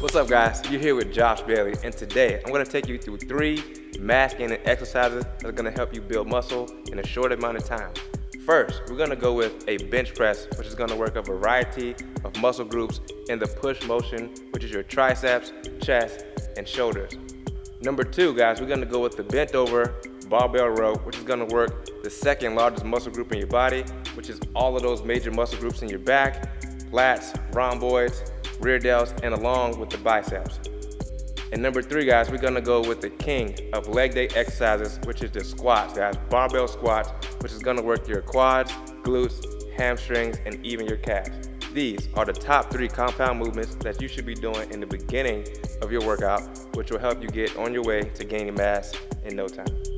What's up guys? You're here with Josh Bailey and today I'm going to take you through three mass gaining exercises that are going to help you build muscle in a short amount of time. First, we're going to go with a bench press which is going to work a variety of muscle groups in the push motion which is your triceps, chest, and shoulders. Number two guys, we're going to go with the bent over barbell row which is going to work the second largest muscle group in your body which is all of those major muscle groups in your back, lats, rhomboids, rear delts, and along with the biceps. And number three, guys, we're gonna go with the king of leg day exercises, which is the squats, guys. Barbell squats, which is gonna work your quads, glutes, hamstrings, and even your calves. These are the top three compound movements that you should be doing in the beginning of your workout, which will help you get on your way to gaining mass in no time.